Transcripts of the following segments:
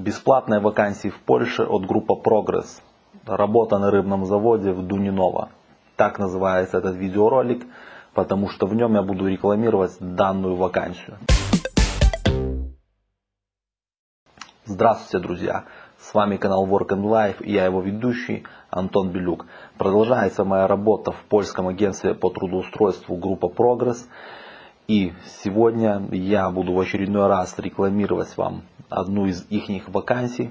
Бесплатные вакансии в Польше от группы Прогресс. Работа на рыбном заводе в Дуниново. Так называется этот видеоролик, потому что в нем я буду рекламировать данную вакансию. Здравствуйте, друзья! С вами канал Work and Life и я его ведущий Антон Белюк. Продолжается моя работа в польском агентстве по трудоустройству группа Прогресс. И сегодня я буду в очередной раз рекламировать вам одну из их вакансий.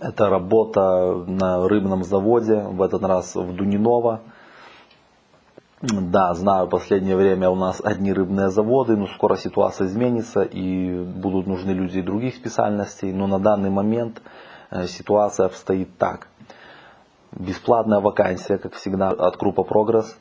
Это работа на рыбном заводе, в этот раз в Дуниново. Да, знаю, последнее время у нас одни рыбные заводы, но скоро ситуация изменится и будут нужны люди других специальностей. Но на данный момент э, ситуация обстоит так. Бесплатная вакансия, как всегда, от группы Прогресс.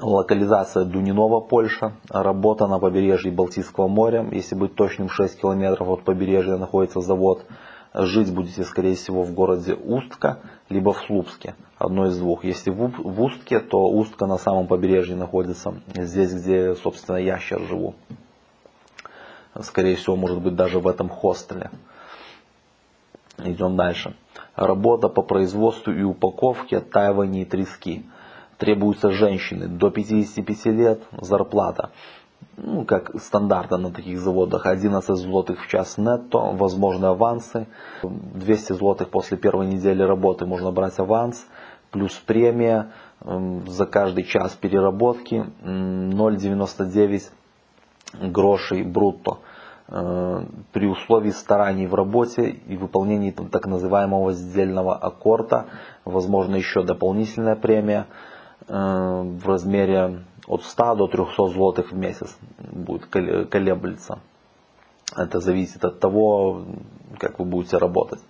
Локализация Дунинова, Польша. Работа на побережье Балтийского моря. Если быть точным, 6 километров от побережья находится завод. Жить будете, скорее всего, в городе Устка, либо в Слупске. Одно из двух. Если в Устке, то Устка на самом побережье находится. Здесь, где, собственно, я сейчас живу. Скорее всего, может быть, даже в этом хостеле. Идем дальше. Работа по производству и упаковке тайвани и трески требуются женщины до 55 лет, зарплата, ну, как стандартно на таких заводах, 11 злотых в час нетто, возможны авансы, 200 злотых после первой недели работы можно брать аванс, плюс премия за каждый час переработки 0,99 грошей брутто. Э, при условии стараний в работе и выполнении так называемого сдельного аккорда, возможно еще дополнительная премия. Э, в размере от 100 до 300 злотых в месяц будет колеблется. Это зависит от того, как вы будете работать.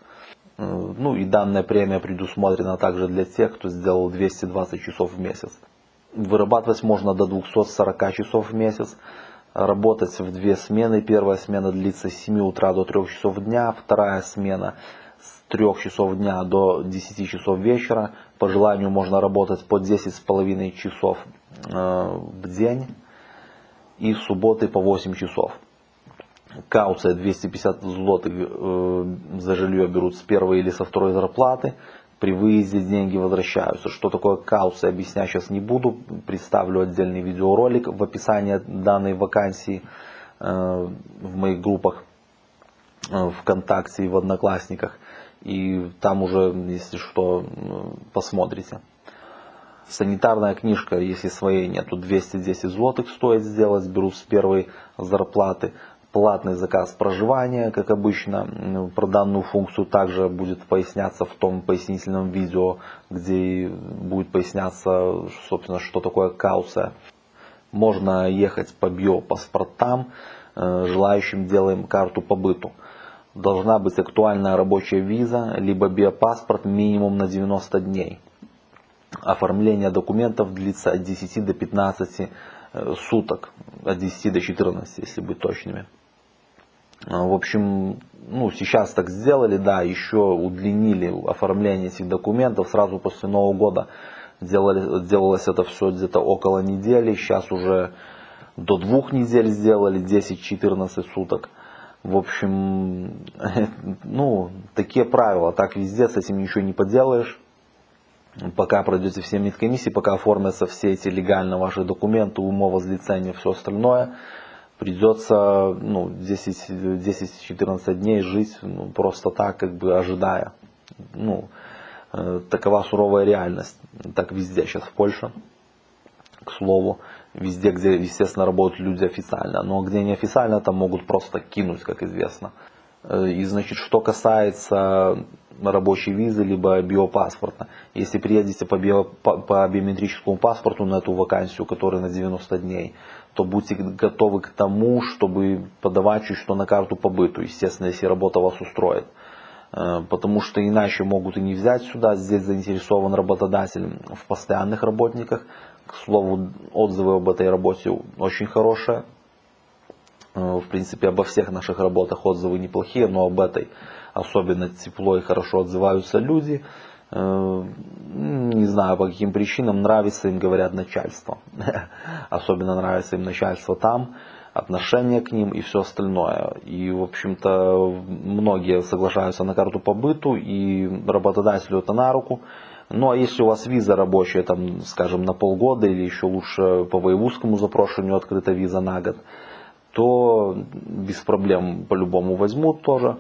Э, ну и данная премия предусмотрена также для тех, кто сделал 220 часов в месяц. Вырабатывать можно до 240 часов в месяц. Работать в две смены. Первая смена длится с 7 утра до 3 часов дня. Вторая смена с 3 часов дня до 10 часов вечера. По желанию можно работать по 10,5 часов э, в день и субботы по 8 часов. Кауция 250 злотых э, за жилье берут с первой или со второй зарплаты. При выезде деньги возвращаются. Что такое кауция, объяснять сейчас не буду. Представлю отдельный видеоролик в описании данной вакансии э, в моих группах ВКонтакте и в Одноклассниках. И там уже, если что, посмотрите. Санитарная книжка, если своей нету, 210 злотых стоит сделать, берут с первой зарплаты. Платный заказ проживания, как обычно, про данную функцию также будет поясняться в том пояснительном видео, где будет поясняться, собственно, что такое кауция. Можно ехать по биопаспортам, э, желающим делаем карту по быту должна быть актуальная рабочая виза, либо биопаспорт минимум на 90 дней. Оформление документов длится от 10 до 15 э, суток, от 10 до 14, если быть точными. А, в общем, ну, сейчас так сделали, да, еще удлинили оформление этих документов сразу после Нового года. Делали, делалось это все где-то около недели, сейчас уже до двух недель сделали, 10-14 суток. В общем, ну, такие правила, так везде, с этим ничего не поделаешь. Пока пройдете все медкомиссии, пока оформятся все эти легально ваши документы, умова злицения, все остальное, придется ну, 10-14 дней жить ну, просто так, как бы ожидая. Ну, э, такова суровая реальность. Так везде сейчас в Польше, к слову везде, где, естественно, работают люди официально. Но где неофициально, там могут просто кинуть, как известно. Э, и, значит, что касается рабочей визы, либо биопаспорта. Если приедете по, био, по, по биометрическому паспорту на эту вакансию, которая на 90 дней, то будьте готовы к тому, чтобы подавать чуть что на карту по быту, естественно, если работа вас устроит. Э, потому что иначе могут и не взять сюда, здесь заинтересован работодатель в постоянных работниках, слову, отзывы об этой работе очень хорошие. Э, в принципе, обо всех наших работах отзывы неплохие, но об этой особенно тепло и хорошо отзываются люди. Э, не знаю по каким причинам, нравится им, говорят, начальство. Особенно нравится им начальство там. отношение к ним и все остальное. И, в общем-то, многие соглашаются на карту по быту, и работодателю это на руку. Ну а если у вас виза рабочая, там, скажем, на полгода или еще лучше по воевузскому запрошению открыта виза на год, то без проблем по-любому возьмут тоже.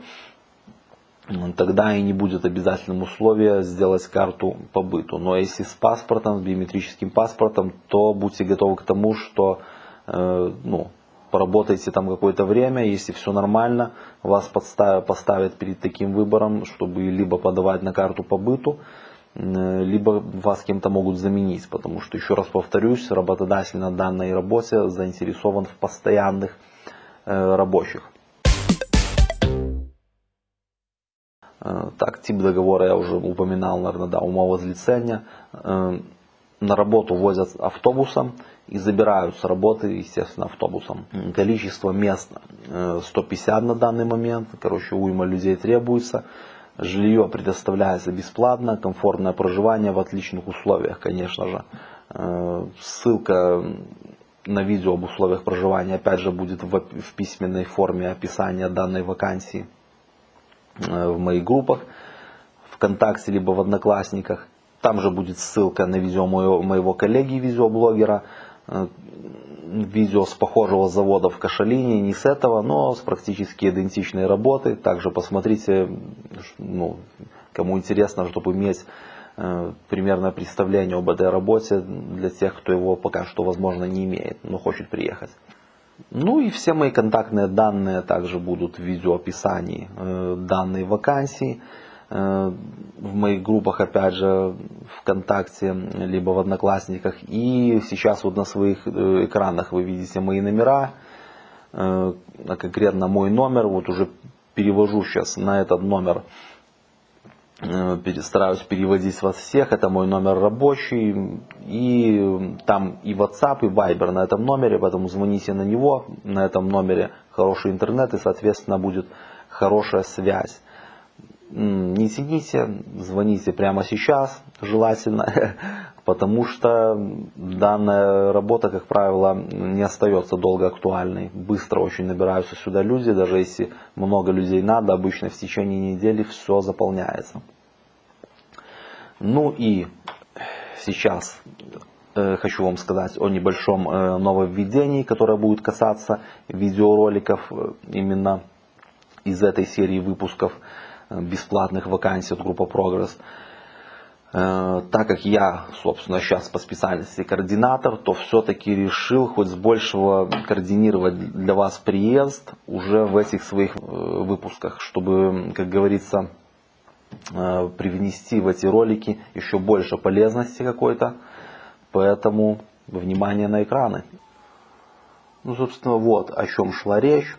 Тогда и не будет обязательным условия сделать карту по быту. Но если с паспортом, с биометрическим паспортом, то будьте готовы к тому, что э, ну, поработайте там какое-то время, если все нормально, вас подставят, поставят перед таким выбором, чтобы либо подавать на карту по быту, либо вас кем-то могут заменить, потому что, еще раз повторюсь, работодатель на данной работе заинтересован в постоянных э, рабочих. Э, так, тип договора я уже упоминал, наверное, да, умовозлицения. На работу возят автобусом, и забирают с работы, естественно, автобусом. Количество мест 150 э, на данный момент, короче, уйма людей требуется. Жилье предоставляется бесплатно, комфортное проживание в отличных условиях, конечно же. Э, ссылка на видео об условиях проживания опять же будет в, письменной форме описания данной вакансии э, в моих группах ВКонтакте либо в Одноклассниках. Там же будет ссылка на видео моего, моего коллеги, видеоблогера, Э, видео с похожего завода в Кашалине, не с этого, но с практически идентичной работы. Также посмотрите, ну, кому интересно, чтобы иметь э, примерное представление об этой работе для тех, кто его пока что, возможно, не имеет, но хочет приехать. Ну и все мои контактные данные также будут в видеоописании э, данной вакансии. Э, в моих группах, опять же, ВКонтакте, либо в Одноклассниках. И сейчас вот на своих э, экранах вы видите мои номера, э, конкретно мой номер, вот уже перевожу сейчас на этот номер, стараюсь переводить вас всех, это мой номер рабочий, и там и WhatsApp, и Viber на этом номере, поэтому звоните на него, на этом номере. Хороший интернет и, соответственно, будет хорошая связь не тяните, звоните прямо сейчас, желательно, потому что данная работа, как правило, не остается долго актуальной. Быстро очень набираются сюда люди, даже если много людей надо, обычно в течение недели все заполняется. Ну и сейчас э, хочу вам сказать о небольшом э, нововведении, которое будет касаться видеороликов э, именно из этой серии выпусков бесплатных вакансий от группы Прогресс. Э, так как я, собственно, сейчас по специальности координатор, то все-таки решил хоть с большего координировать для вас приезд уже в этих своих э, выпусках, чтобы, как говорится, э, привнести в эти ролики еще больше полезности какой-то. Поэтому внимание на экраны. Ну, собственно, вот о чем шла речь.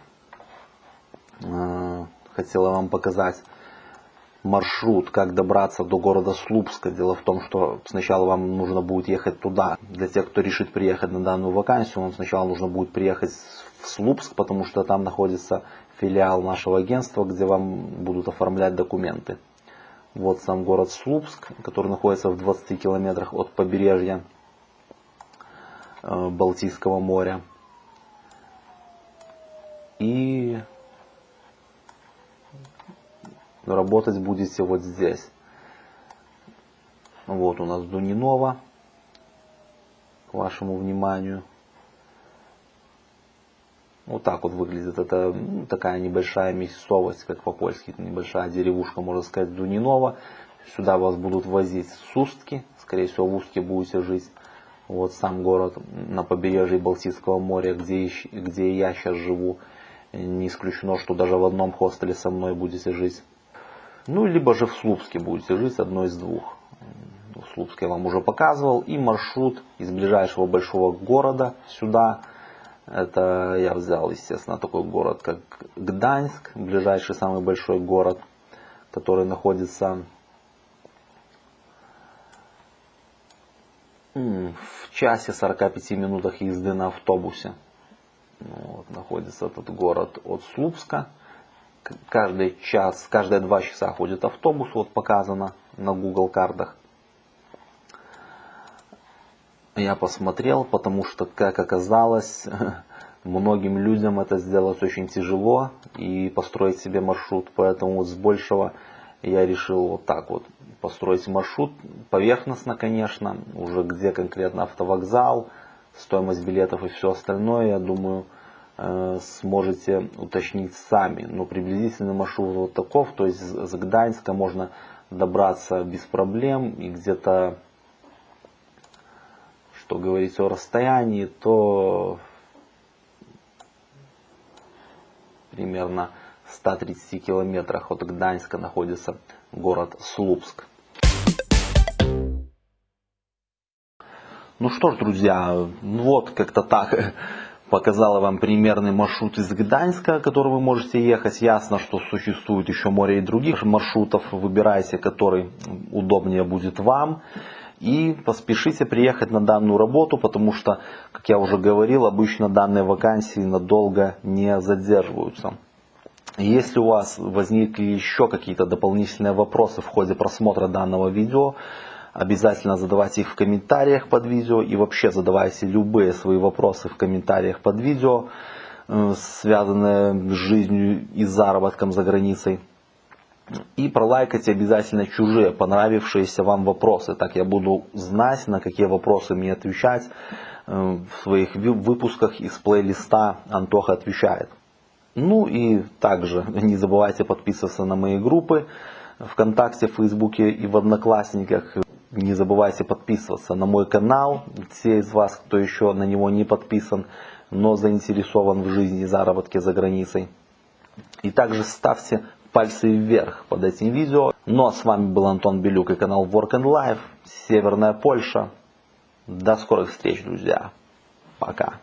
Хотела вам показать маршрут, как добраться до города Слупска. Дело в том, что сначала вам нужно будет ехать туда. Для тех, кто решит приехать на данную вакансию, вам сначала нужно будет приехать в Слупск, потому что там находится филиал нашего агентства, где вам будут оформлять документы. Вот сам город Слупск, который находится в 20 километрах от побережья э, Балтийского моря. И работать будете вот здесь. Вот у нас Дунинова, к вашему вниманию. Вот так вот выглядит. Это ну, такая небольшая мясцовость, как по-польски, небольшая деревушка, можно сказать, Дунинова. Сюда вас будут возить с Устки, скорее всего в Устке будете жить. Вот сам город на побережье Балтийского моря, где, где я сейчас живу. Не исключено, что даже в одном хостеле со мной будете жить. Ну, либо же в Слупске будете жить, одно из двух. В Слупске я вам уже показывал. И маршрут из ближайшего большого города сюда. Это я взял, естественно, такой город, как Гданьск, ближайший самый большой город, который находится в часе 45 минутах езды на автобусе. Вот, находится этот город от Слупска каждый час, каждые два часа ходит автобус, вот показано на Google картах. Я посмотрел, потому что, как оказалось, Многим людям это сделать очень тяжело и построить себе маршрут, поэтому с большего я решил вот так вот построить маршрут, поверхностно, конечно, уже где конкретно автовокзал, стоимость билетов и все остальное, я думаю, сможете уточнить сами. Но приблизительный маршрут вот таков, то есть с Гданьска можно добраться без проблем и где-то, что говорить о расстоянии, то примерно 130 километрах от Гданьска находится город Слупск. Ну что ж, друзья, вот как-то так показала вам примерный маршрут из Гданьска, который вы можете ехать. Ясно, что существует еще море и других маршрутов. Выбирайте, который удобнее будет вам. И поспешите приехать на данную работу, потому что, как я уже говорил, обычно данные вакансии надолго не задерживаются. Если у вас возникли еще какие-то дополнительные вопросы в ходе просмотра данного видео, обязательно задавайте их в комментариях под видео и вообще задавайте любые свои вопросы в комментариях под видео, э, связанные с жизнью и заработком за границей. И пролайкайте обязательно чужие понравившиеся вам вопросы. Так я буду знать, на какие вопросы мне отвечать э, в своих выпусках из плейлиста «Антоха отвечает». Ну и также не забывайте подписываться на мои группы ВКонтакте, Фейсбуке и в Одноклассниках. Не забывайте подписываться на мой канал. Те из вас, кто еще на него не подписан, но заинтересован в жизни заработке за границей. И также ставьте пальцы вверх под этим видео. Ну а с вами был Антон Белюк и канал Work and Life, Северная Польша. До скорых встреч, друзья. Пока.